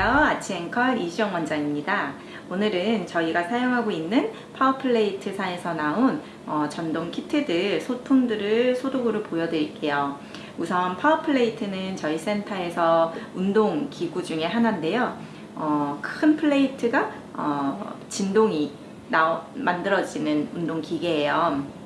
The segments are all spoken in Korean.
안녕하세요. 아치앵클 이시영 원장입니다. 오늘은 저희가 사용하고 있는 Power Plate사에서 나온 어, 전동 키트들, 소품들을 소도구를 보여드릴게요. 우선 Power Plate는 저희 센터에서 운동 기구 중에 하나인데요. 어, 큰 플레이트가 어, 진동이 나, 만들어지는 운동 기계예요.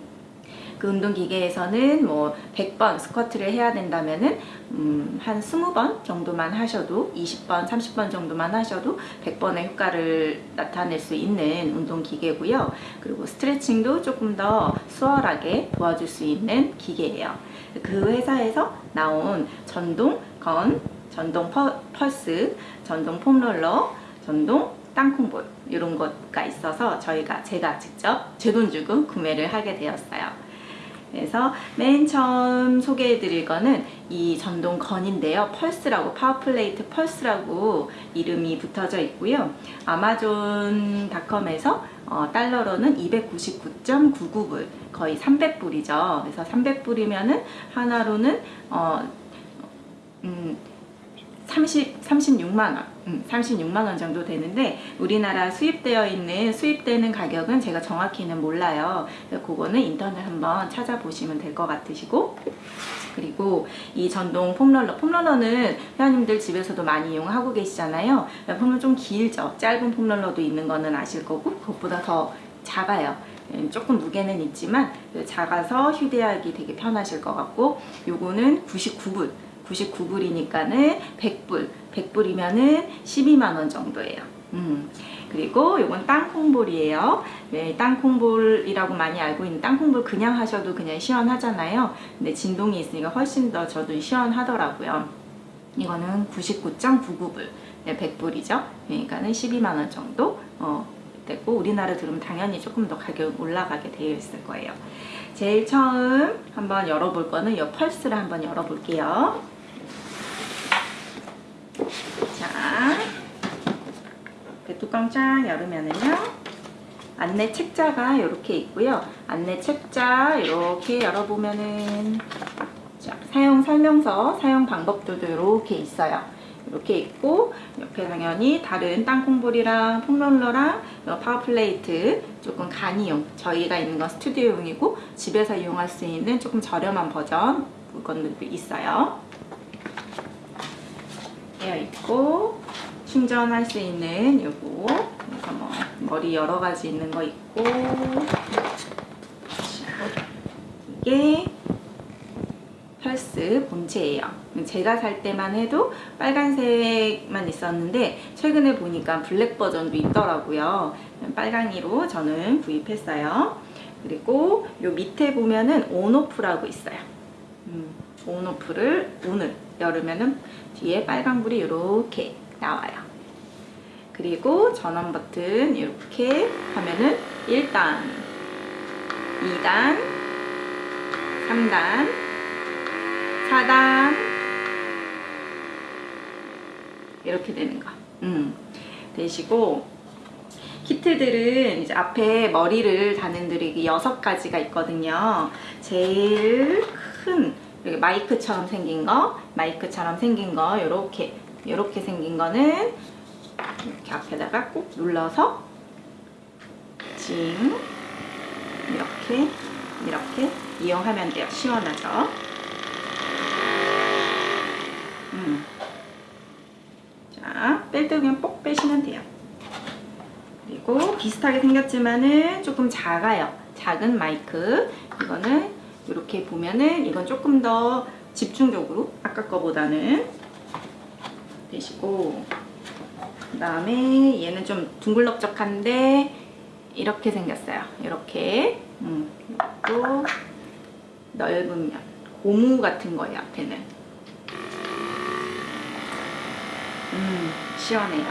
그 운동기계에서는 뭐 100번 squat를 해야 된다면은 음, 한 20번 정도만 하셔도 20번, 30번 정도만 하셔도 100번의 효과를 나타낼 수 있는 운동기계고요. 그리고 스트레칭도 조금 더 수월하게 도와줄 수 있는 기계예요. 그 회사에서 나온 전동 건, 전동 퍼, 펄스, 전동 폼롤러, 전동 땅콩볼 이런 것가 있어서 저희가 제가 직접 제 돈 주고 구매를 하게 되었어요. 그래서 맨 처음 소개해 드릴 거는 이 전동 건인데요. Pulse라고 Power Plate Pulse라고 이름이 붙어져 있고요. Amazon.com에서 어, 달러로는 299.99불 거의 300불이죠. 그래서 300불이면은 한화로는 어, 음, 30, 36만원 음, 36만원 정도 되는데 우리나라 수입되어 있는 수입되는 가격은 제가 정확히는 몰라요. 그거는 인터넷 한번 찾아보시면 될 것 같으시고. 그리고 이 전동 폼롤러 폼롤러는 회원님들 집에서도 많이 이용하고 계시잖아요. 폼롤러 좀 길죠. 짧은 폼롤러도 있는 거는 아실 거고 그것보다 더 작아요. 음, 조금 무게는 있지만 작아서 휴대하기 되게 편하실 것 같고 요거는 99불 99불이니까는 100불 100불이면은 12만원 정도예요. 음. 그리고 이건 땅콩볼이에요. 네, 땅콩볼이라고 많이 알고 있는 땅콩볼 그냥 하셔도 그냥 시원하잖아요. 근데 진동이 있으니까 훨씬 더 저도 시원하더라고요. 이거는 99.99불. 네, 100불이죠. 그러니까는 12만원 정도 어, 되고 우리나라 들으면 당연히 조금 더 가격 올라가게 되어 있을 거예요. 제일 처음 한번 열어볼 거는 이 펄스를 한번 열어볼게요 자, 그 뚜껑 쫙 열으면은요. 안내 책자가 이렇게 있고요. 안내 책자 이렇게 열어보면은 자, 사용 설명서, 사용 방법들도 이렇게 있어요. 이렇게 있고 옆에 당연히 다른 땅콩볼이랑 foam roller랑 Power Plate 조금 간이용 저희가 있는 건 스튜디오용이고 집에서 이용할 수 있는 조금 저렴한 버전 물건들도 있어요. 되어 있고 충전할 수 있는 요거. 그래서 뭐 머리 여러 가지 있는 거 있고. 이게 펄스 본체예요. 제가 살 때만 해도 빨간색만 있었는데 최근에 보니까 블랙 버전도 있더라고요. 빨강이로 저는 구입했어요. 그리고 요 밑에 보면은 온오프라고 있어요. 음, 온오프를 오늘 열으면은 뒤에 빨간불이 이렇게 나와요. 그리고 전원 버튼 이렇게 하면은 1단, 2단, 3단, 4단 이렇게 되는 거. 음, 되시고 키트들은 이제 앞에 머리를 다는 들이 여섯 가지가 있거든요. 제일 큰 이렇게 마이크처럼 생긴 거, 마이크처럼 생긴 거, 요렇게, 요렇게 생긴 거는 이렇게 앞에다가 꾹 눌러서 징 이렇게, 이렇게 이용하면 돼요. 시원하죠? 음. 자, 뺄 때 그냥 뽁 빼시면 돼요. 그리고 비슷하게 생겼지만은 조금 작아요. 작은 마이크. 이거는 이렇게 보면은 이건 조금 더 집중적으로 아까 거보다는 되시고 그 다음에 얘는 좀 둥글럭적한데 이렇게 생겼어요. 이렇게. 음, 또 넓은 면. 고무 같은 거예요 앞에는. 음 시원해요.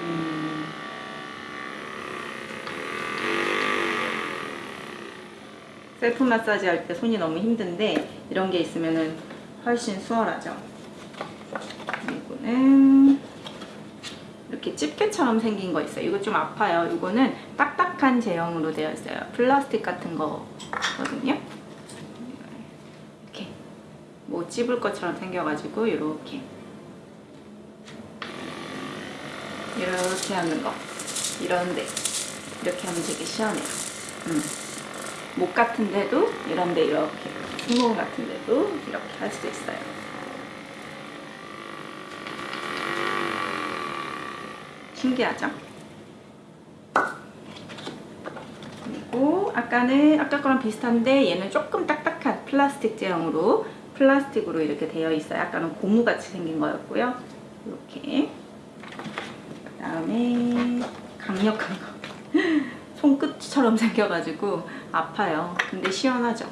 음. 셀프 마사지 할 때 손이 너무 힘든데 이런 게 있으면 훨씬 수월하죠. 그리고는 이렇게 집게처럼 생긴 거 있어요. 이거 좀 아파요. 이거는 딱딱한 제형으로 되어 있어요. 플라스틱 같은 거거든요. 이렇게 뭐 찝을 것처럼 생겨가지고 이렇게 이렇게 하는 거 이런데 이렇게 하면 되게 시원해요. 음. 목 같은 데도 이런데 이렇게 승모근 같은 데도 이렇게 할 수 있어요. 신기하죠? 그리고 아까는 아까 거랑 비슷한데 얘는 조금 딱딱한 플라스틱 제형으로 플라스틱으로 이렇게 되어 있어요. 아까는 고무같이 생긴 거였고요. 이렇게 그 다음에 강력한 거 손끝처럼 생겨가지고 아파요. 근데 시원하죠.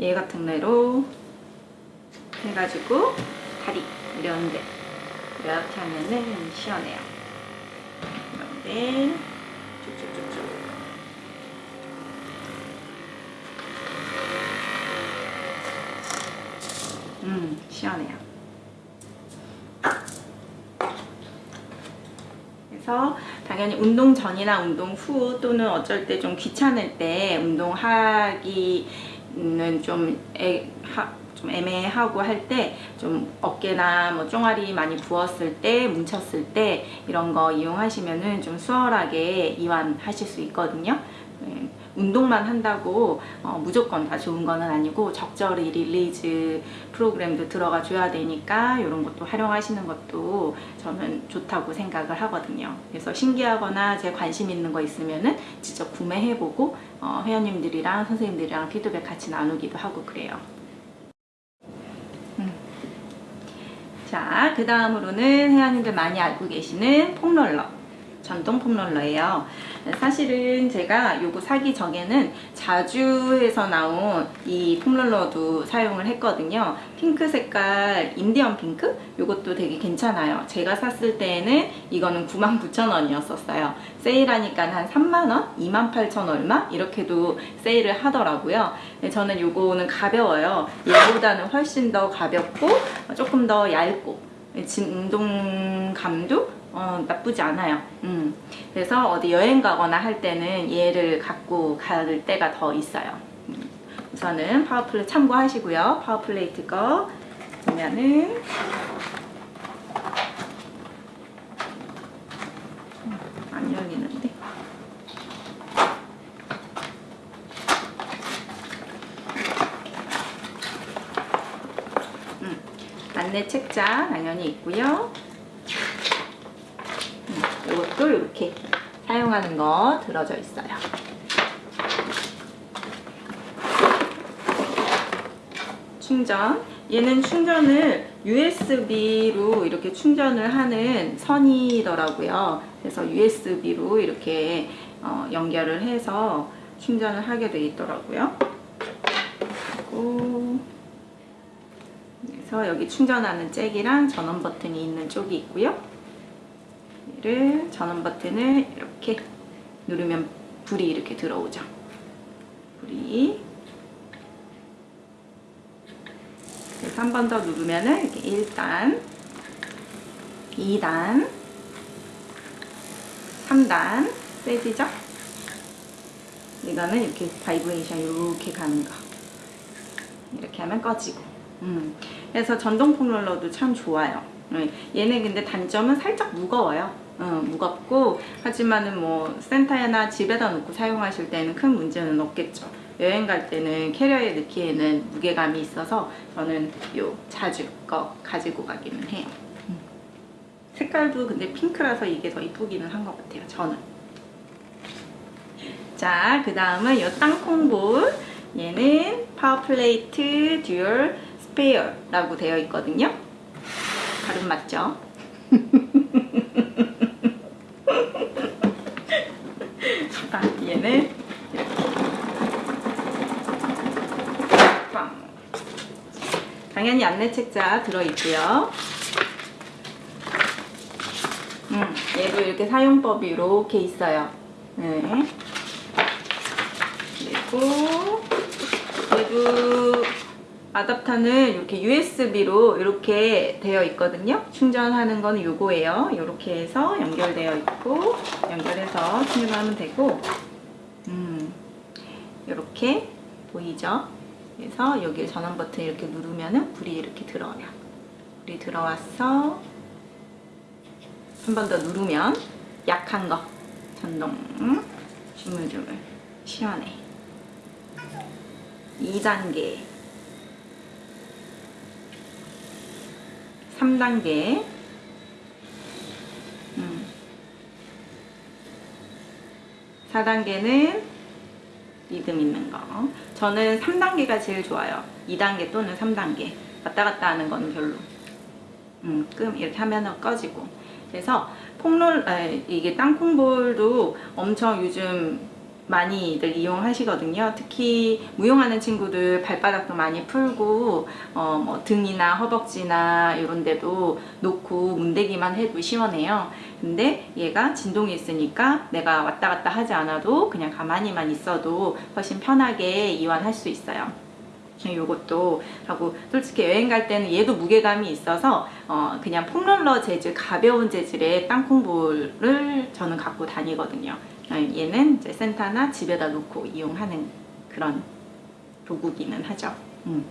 얘 같은 데로 해가지고 다리 이런데 이렇게 하면은 시원해요. 이런데 쭉쭉쭉쭉 음 시원해요. 그래서 당연히 운동 전이나 운동 후 또는 어쩔 때 좀 귀찮을 때 운동하기 는 좀, 애, 하, 좀 애매하고 할 때 좀 어깨나 뭐 종아리 많이 부었을 때 뭉쳤을 때 이런 거 이용하시면은 좀 수월하게 이완하실 수 있거든요. 네, 운동만 한다고 어, 무조건 다 좋은 거는 아니고 적절히 release 프로그램도 들어가 줘야 되니까 이런 것도 활용하시는 것도 저는 좋다고 생각을 하거든요. 그래서 신기하거나 제 관심 있는 거 있으면은 직접 구매해보고 어, 회원님들이랑 선생님들이랑 피드백 같이 나누기도 하고 그래요. 음. 자, 그 다음으로는 회원님들 많이 알고 계시는 폼롤러. 전동 폼롤러예요. 사실은 제가 요거 사기 전에는 자주에서 나온 이 폼롤러도 사용을 했거든요. 핑크 색깔 인디언 핑크? 요것도 되게 괜찮아요. 제가 샀을 때에는 이거는 99,000원이었었어요. 세일하니까 한 3만원? 28,000 얼마? 이렇게도 세일을 하더라고요. 저는 요거는 가벼워요. 얘보다는 훨씬 더 가볍고 조금 더 얇고 진동감도 어, 나쁘지 않아요. 음. 그래서 어디 여행 가거나 할 때는 얘를 갖고 갈 때가 더 있어요. 음. 우선은 Power Plate 참고하시고요. Power Plate 거 보면은 음, 안 열리는데 음, 안내 책자 당연히 있고요. 이것도 이렇게 사용하는 거 들어져 있어요. 충전. 얘는 충전을 USB로 이렇게 충전을 하는 선이더라고요. 그래서 USB로 이렇게 어, 연결을 해서 충전을 하게 돼 있더라고요. 그리고 그래서 여기 충전하는 잭이랑 전원 버튼이 있는 쪽이 있고요. 얘를 전원 버튼을 이렇게 누르면 불이 이렇게 들어오죠. 불이 그래서 한 번 더 누르면은 이렇게 1단, 2단, 3단 세지죠? 이거는 이렇게 vibration 이렇게 가는 거. 이렇게 하면 꺼지고. 음. 그래서 전동 foam roller도 참 좋아요. 네. 얘는 근데 단점은 살짝 무거워요. 어, 무겁고 하지만은 뭐 센터에나 집에다 놓고 사용하실 때는 큰 문제는 없겠죠. 여행 갈 때는 캐리어에 넣기에는 무게감이 있어서 저는 요 작은 거 가지고 가기는 해요. 음. 색깔도 근데 핑크라서 이게 더 이쁘기는 한 것 같아요. 저는. 자, 그 다음은 요 땅콩볼. 얘는 Power Plate Dual Sphere라고 되어 있거든요. 발음 맞죠? 아, 얘는 빵. 당연히 안내 책자 들어있고요. 음, 얘도 이렇게 사용법이 이렇게 있어요. 네. 그리고 아답터는 이렇게 USB로 이렇게 되어 있거든요. 충전하는 거는 요거예요. 이렇게 해서 연결되어 있고 연결해서 충전하면 되고 음, 이렇게 보이죠? 그래서 여기 전원 버튼 이렇게 누르면은 불이 이렇게 들어와요. 불이 들어와서 한 번 더 누르면 약한 거 전동 음, 주물주물 시원해 2단계 3단계. 음. 4단계는 리듬 있는 거. 저는 3단계가 제일 좋아요. 2단계 또는 3단계. 왔다 갔다 하는 거는 별로. 음, 끔 이렇게 하면 꺼지고. 그래서 폼롤 아, 이게 땅콩볼도 엄청 요즘 많이들 이용하시거든요. 특히 무용하는 친구들 발바닥도 많이 풀고 어, 뭐 등이나 허벅지나 이런 데도 놓고 문대기만 해도 시원해요. 근데 얘가 진동이 있으니까 내가 왔다 갔다 하지 않아도 그냥 가만히만 있어도 훨씬 편하게 이완할 수 있어요. 요것도 하고 솔직히 여행 갈 때는 얘도 무게감이 있어서 어 그냥 폼롤러 재질 가벼운 재질의 땅콩볼을 저는 갖고 다니거든요 어, 얘는 이제 센터나 집에다 놓고 이용하는 그런 도구기는 하죠 음.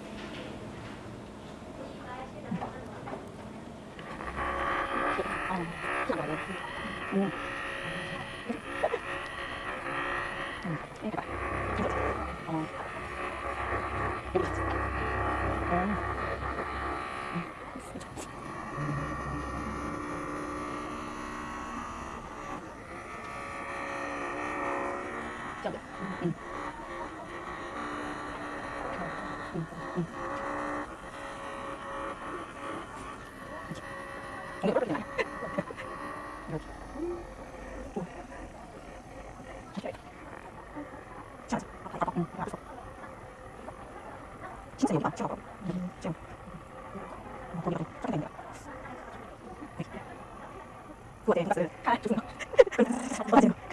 진짜 여기다 찍어봐. 지금 거기가 좀 있네요. 그거 내 가스 칼 주세요. 맞아요.